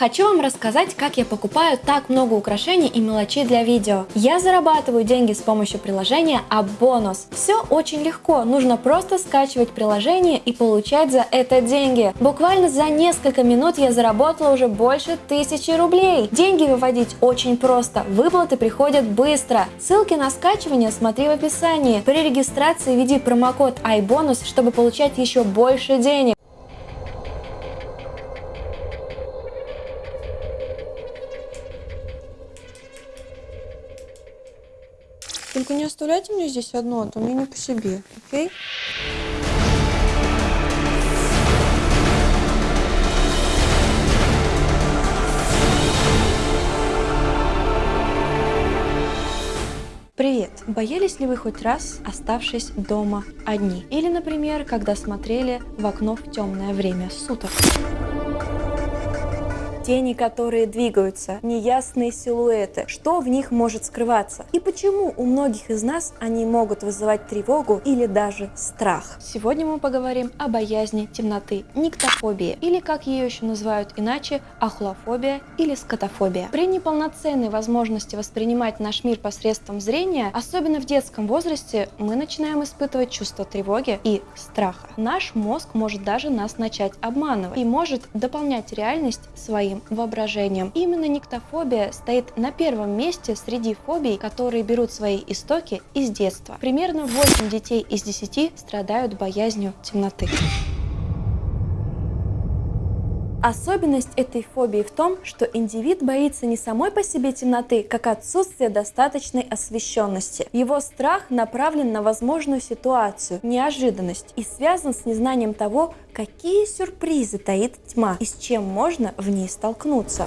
Хочу вам рассказать, как я покупаю так много украшений и мелочей для видео. Я зарабатываю деньги с помощью приложения Абонус. Все очень легко, нужно просто скачивать приложение и получать за это деньги. Буквально за несколько минут я заработала уже больше тысячи рублей. Деньги выводить очень просто, выплаты приходят быстро. Ссылки на скачивание смотри в описании. При регистрации введи промокод iBonus, чтобы получать еще больше денег. Только не оставляйте мне здесь одно, а то мне не по себе, окей? Привет! Боялись ли вы хоть раз, оставшись дома одни? Или, например, когда смотрели в окно в темное время суток? Тени, которые двигаются, неясные силуэты, что в них может скрываться и почему у многих из нас они могут вызывать тревогу или даже страх. Сегодня мы поговорим о боязни темноты, никтофобии или как ее еще называют иначе, ахлофобия или скотофобия. При неполноценной возможности воспринимать наш мир посредством зрения, особенно в детском возрасте, мы начинаем испытывать чувство тревоги и страха. Наш мозг может даже нас начать обманывать и может дополнять реальность своим воображением. Именно никтофобия стоит на первом месте среди фобий, которые берут свои истоки из детства. Примерно 8 детей из 10 страдают боязнью темноты. Особенность этой фобии в том, что индивид боится не самой по себе темноты, как отсутствие достаточной освещенности. Его страх направлен на возможную ситуацию, неожиданность и связан с незнанием того, какие сюрпризы таит тьма и с чем можно в ней столкнуться.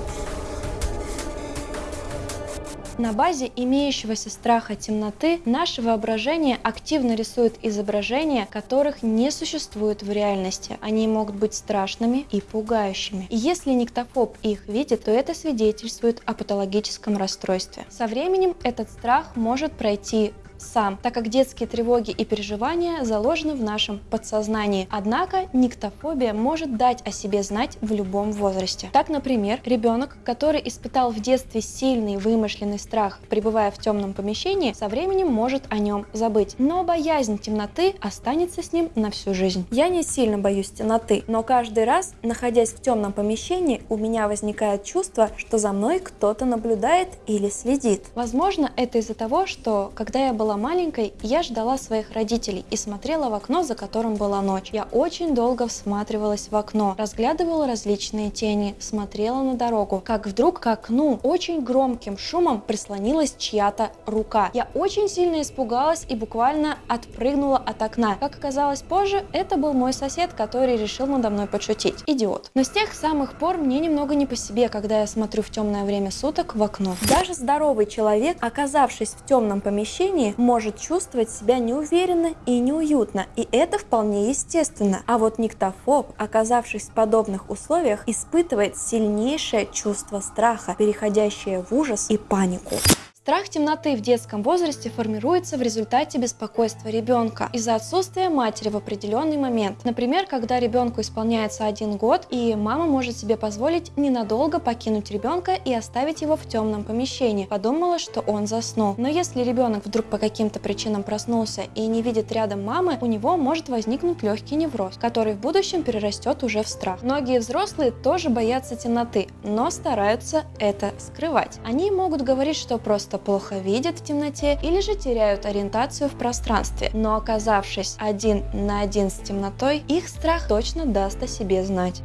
На базе имеющегося страха темноты наше воображение активно рисует изображения, которых не существует в реальности. Они могут быть страшными и пугающими. И если никтофоб их видит, то это свидетельствует о патологическом расстройстве. Со временем этот страх может пройти сам, так как детские тревоги и переживания заложены в нашем подсознании. Однако никтофобия может дать о себе знать в любом возрасте. Так, например, ребенок, который испытал в детстве сильный вымышленный страх, пребывая в темном помещении, со временем может о нем забыть. Но боязнь темноты останется с ним на всю жизнь. Я не сильно боюсь темноты, но каждый раз, находясь в темном помещении, у меня возникает чувство, что за мной кто-то наблюдает или следит. Возможно, это из-за того, что когда я была была маленькой, я ждала своих родителей и смотрела в окно, за которым была ночь. Я очень долго всматривалась в окно, разглядывала различные тени, смотрела на дорогу, как вдруг к окну очень громким шумом прислонилась чья-то рука. Я очень сильно испугалась и буквально отпрыгнула от окна. Как оказалось позже, это был мой сосед, который решил надо мной подшутить. Идиот. Но с тех самых пор мне немного не по себе, когда я смотрю в темное время суток в окно. Даже здоровый человек, оказавшись в темном помещении, может чувствовать себя неуверенно и неуютно, и это вполне естественно. А вот никтофоб, оказавшись в подобных условиях, испытывает сильнейшее чувство страха, переходящее в ужас и панику. Страх темноты в детском возрасте формируется в результате беспокойства ребенка из-за отсутствия матери в определенный момент. Например, когда ребенку исполняется один год, и мама может себе позволить ненадолго покинуть ребенка и оставить его в темном помещении. Подумала, что он заснул. Но если ребенок вдруг по каким-то причинам проснулся и не видит рядом мамы, у него может возникнуть легкий невроз, который в будущем перерастет уже в страх. Многие взрослые тоже боятся темноты, но стараются это скрывать. Они могут говорить, что просто просто плохо видят в темноте или же теряют ориентацию в пространстве. Но оказавшись один на один с темнотой, их страх точно даст о себе знать.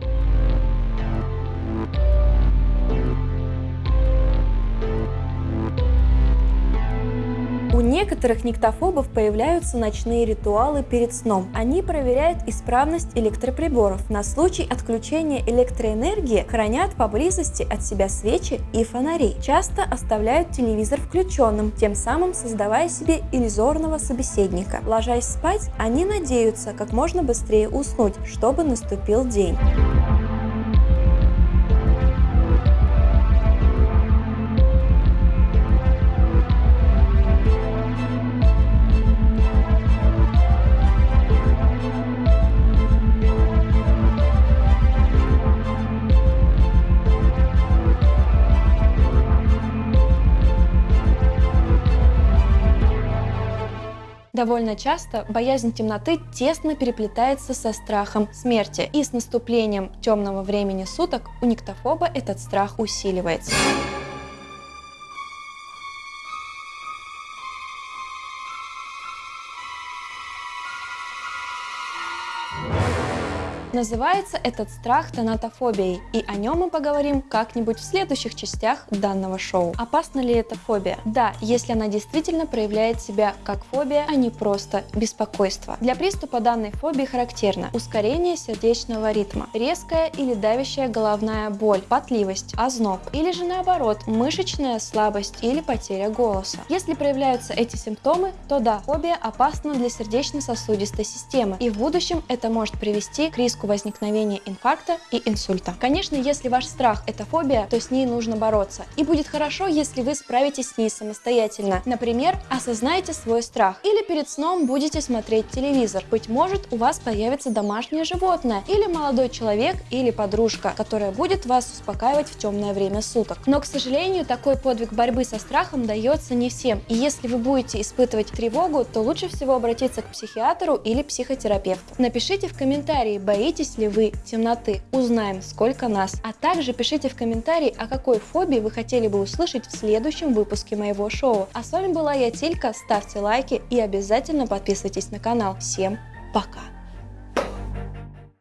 У некоторых никтофобов появляются ночные ритуалы перед сном. Они проверяют исправность электроприборов. На случай отключения электроэнергии хранят поблизости от себя свечи и фонари. Часто оставляют телевизор включенным, тем самым создавая себе иллюзорного собеседника. Ложась спать, они надеются как можно быстрее уснуть, чтобы наступил день. Довольно часто боязнь темноты тесно переплетается со страхом смерти, и с наступлением темного времени суток у никтофоба этот страх усиливается. Называется этот страх тонатофобией, и о нем мы поговорим как-нибудь в следующих частях данного шоу. Опасна ли эта фобия? Да, если она действительно проявляет себя как фобия, а не просто беспокойство. Для приступа данной фобии характерно ускорение сердечного ритма, резкая или давящая головная боль, потливость, озноб, или же наоборот, мышечная слабость или потеря голоса. Если проявляются эти симптомы, то да, фобия опасна для сердечно-сосудистой системы, и в будущем это может привести к риску риску возникновения инфаркта и инсульта. Конечно, если ваш страх – это фобия, то с ней нужно бороться. И будет хорошо, если вы справитесь с ней самостоятельно. Например, осознайте свой страх. Или перед сном будете смотреть телевизор. Быть может, у вас появится домашнее животное, или молодой человек, или подружка, которая будет вас успокаивать в темное время суток. Но, к сожалению, такой подвиг борьбы со страхом дается не всем. И если вы будете испытывать тревогу, то лучше всего обратиться к психиатру или психотерапевту. Напишите в комментарии, боитесь Боитесь ли вы темноты? Узнаем, сколько нас. А также пишите в комментарии, о какой фобии вы хотели бы услышать в следующем выпуске моего шоу. А с вами была я, Тилька. Ставьте лайки и обязательно подписывайтесь на канал. Всем пока!